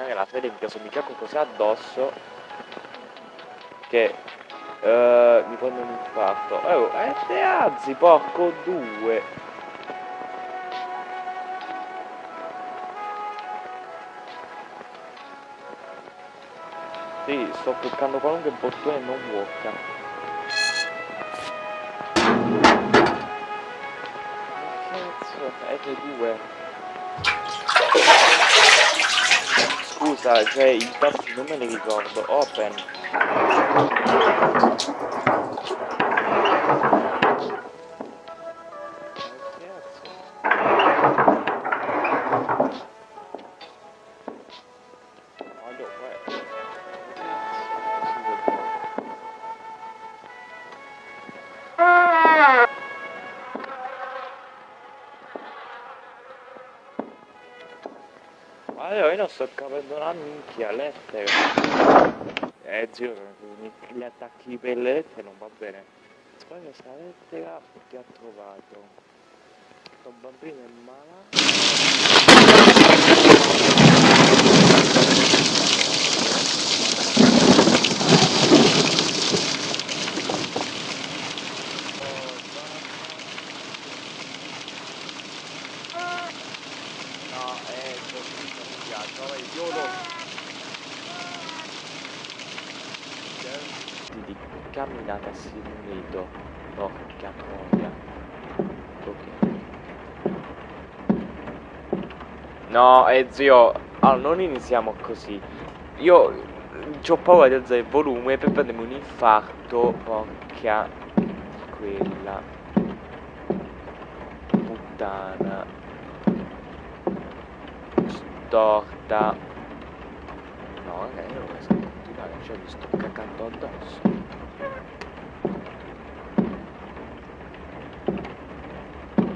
rovinare la fede, mi caso mi cago così addosso che uh, mi prendo un infarto. Oh, e eh, te porco due. Sì, sto cliccando qualunque bottone non vuota. F2 Scusa, cioè i tasti non me li ricordo Open. Allora io non sto capendo una minchia lettere. Eh zio, gli attacchi per le lettere non va bene. Spero questa lettera che ha trovato. Sto bambino è malato. Di camminata si unito porca troia ok. No eh zio allora non iniziamo così. Io ho paura di alzare il volume per prendermi un infarto porca quella puttana storta no ragazzi non riesco a continuare cioè mi sto cagando addosso.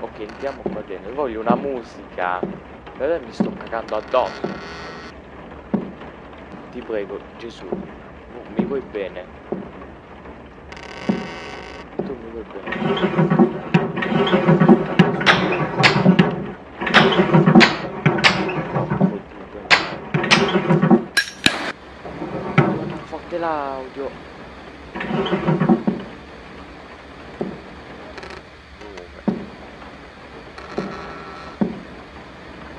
Ok entriamo qua dentro. Voglio una musica. Però mi sto cagando addosso. Ti prego Gesù mi vuoi bene? Tu mi vuoi bene l'audio.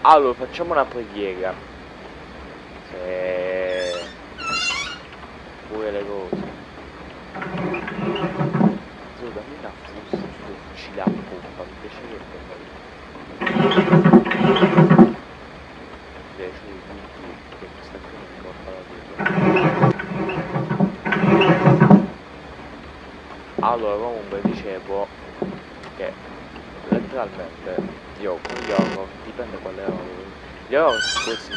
Allora facciamo una preghiera. Se pure le cose. So dammi una frusta ci la pompa mi piacerebbe di tutto che questa qui non mi porta la vita allora comunque dicevo che letteralmente io gli horror dipende quale horror gli horror così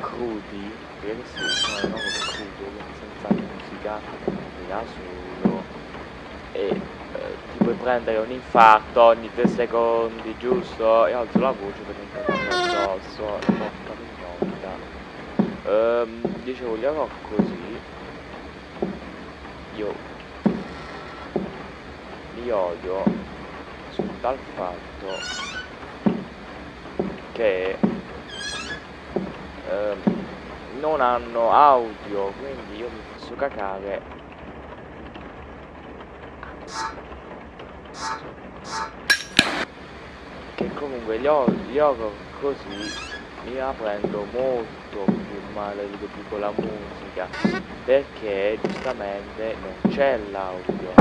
crudi perché sì, sono un horror crudo senza musica da solo. E eh, ti puoi prendere un infarto ogni 3 secondi giusto? E alzo la voce per non cadere addosso e porca minchia ehm, dicevo gli horror così io li odio tal fatto che eh, non hanno audio quindi io mi posso cacare. Che comunque gli, horror così mi prendo molto più male di più con la musica perché giustamente non c'è l'audio.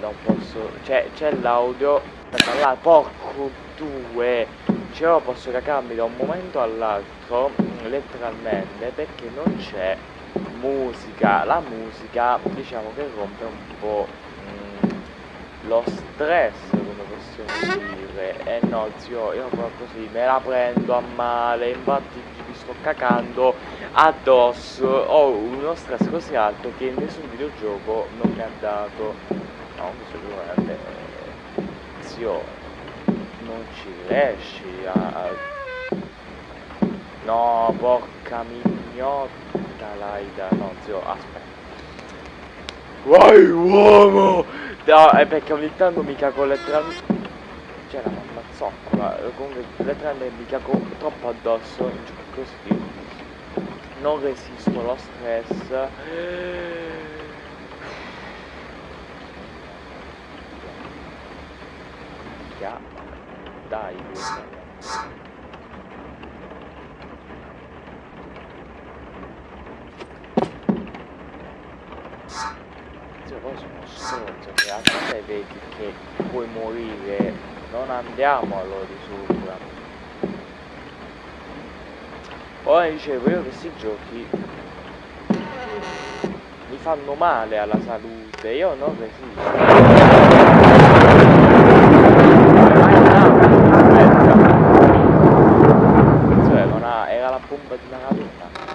Non posso cioè c'è l'audio là porco due cioè io posso cacarmi da un momento all'altro letteralmente perché non c'è musica. La musica diciamo che rompe un po' lo stress come possiamo dire. Eh no zio io proprio così me la prendo a male infatti mi sto cacando addosso. Ho uno stress così alto che nessun videogioco non mi ha dato no sicuramente zio non ci riesci a no porca mignotta laida. No zio aspetta. Vai uomo no è perché ogni tanto mi cago letteralmente c'è la mamma zoccola, comunque letteralmente mi cago troppo addosso così. Non resisto allo stress. Dai, Cioè, poi stronzo, che a te vedi che puoi morire, non andiamo allora di sopra. Ora dicevo io questi giochi mi fanno male alla salute, io resisto. Cioè, non ha, era la bomba di Maradona.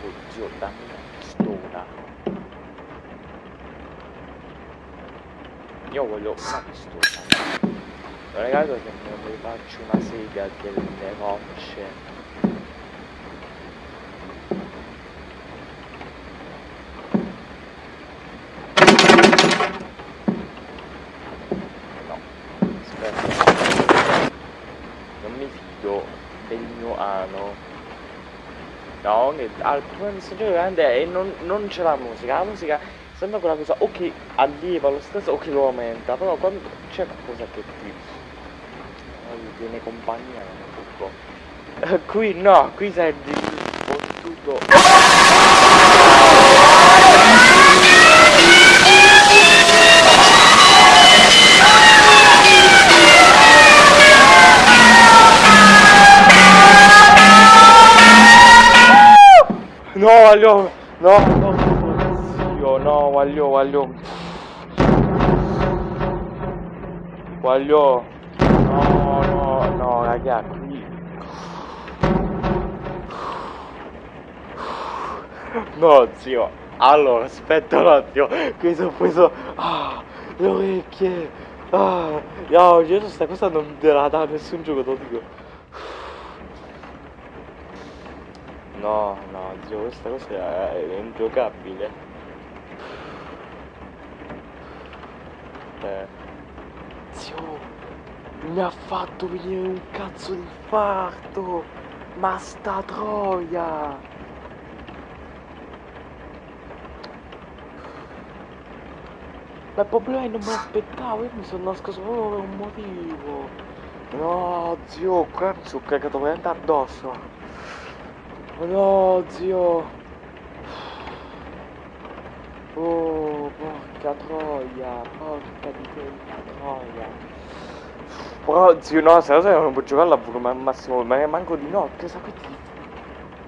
Oddio, dammi una pistola. Pistola. Non è caso che mi faccio una sega delle rocce. No. Non mi fido del mio ano. No, che al primo messaggio grande e non, non c'è la musica, la musica sembra quella cosa o che allieva lo stress o che lo aumenta, però quando c'è qualcosa che ti viene compagnia tutto. qui no, qui tutto. No, voglio, no, no, zio, no, voglio, voglio, voglio, no, no, no, raga, qui, no, zio, allora, aspetta un attimo, qui sono preso, ah, le orecchie, ah, no, io questa cosa non te la dà nessun gioco, te lo dico. No, no, zio, questa cosa è, è ingiocabile. Eh. Zio, mi ha fatto venire un cazzo di infarto! Ma sta troia! Ma il problema è che non me l'aspettavo, io mi sono nascosto proprio per un motivo. No, zio, qua mi sono cagato veramente addosso. No, zio. Oh, porca troia, porca di quella troia. Però, zio, no, se cosa non può giocare al ma massimo, ma manco di notte, sa che ti,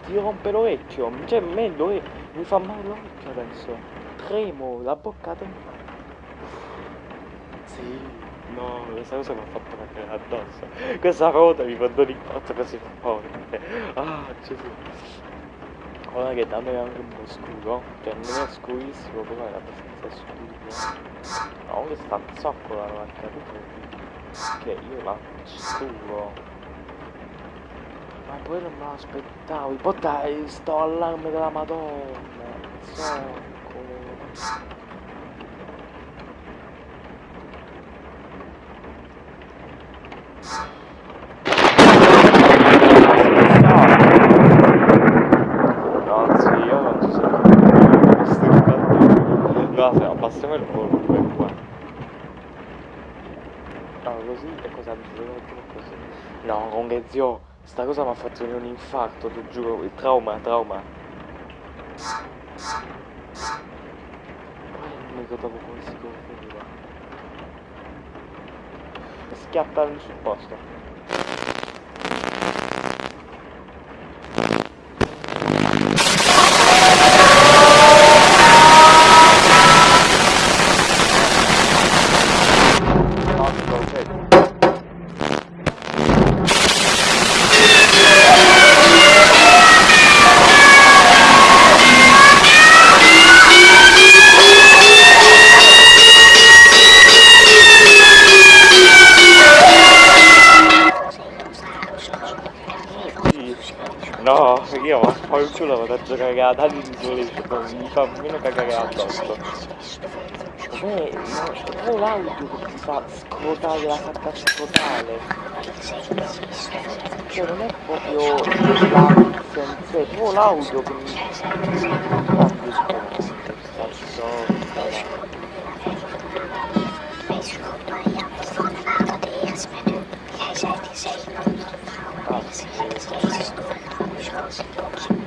ti rompe l'orecchio. Cioè, a me l'ore- mi fa male l'orecchio adesso. Tremo, la bocca trema. Sì, no, questa cosa mi ha fatto cagare addosso. Questa cosa mi fa dare l'impatto così forte. Ah, Gesù. Ora che da me è anche un po' scuro, cioè non è scurissimo, però è abbastanza scuro. No, comunque sta zoccola non è capito che io la sturo. Ma poi non me l'aspettavo, poi dai, sto allarme della madonna, zoccolo. No, sì, io non ci sono questo No, se abbassiamo il volume qua. No, così e cosa mettere così? No, comunque zio, sta cosa mi ha fatto un infarto, ti giuro, il trauma, trauma. Poi non mi ricordavo come si confiniva. Schiattare sul posto. No, non lo vedo. No, io ho il culo vado a giocare a Dali di Isolation, mi fa meno cagare addosso. Beh, ma poi l'audio che ti fa scrotare la fatta scrotare. Cioè non è proprio l'ansia in sé, è proprio l'audio che mi... Guarda, sta storia. Sta scusa.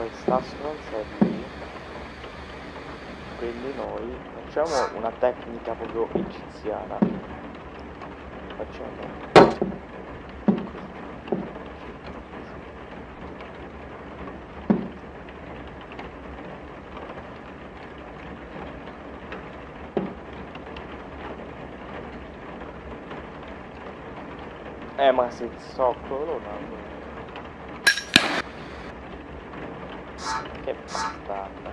Poi sta stronza lì. Quindi noi facciamo una tecnica proprio egiziana. Facciamo Eh ma se zoccolo no. Che bastarda.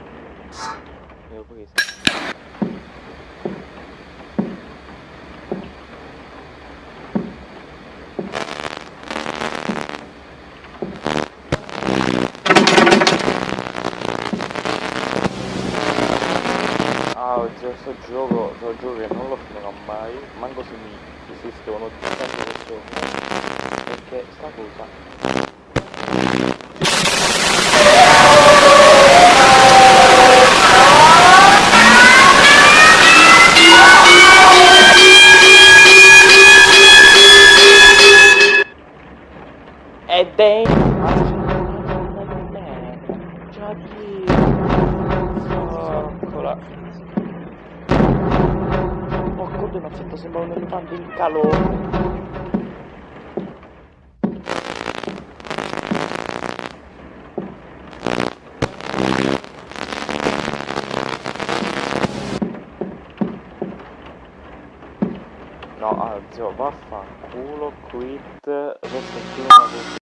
Mi ho preso. Ah, oggi sto gioco, sto gioco che non lo finirò mai, manco se mi esistono tante persone, perché sta cosa due mazzetto sembra un elefante in calore. No, ah, zio, vaffanculo, quit, adesso è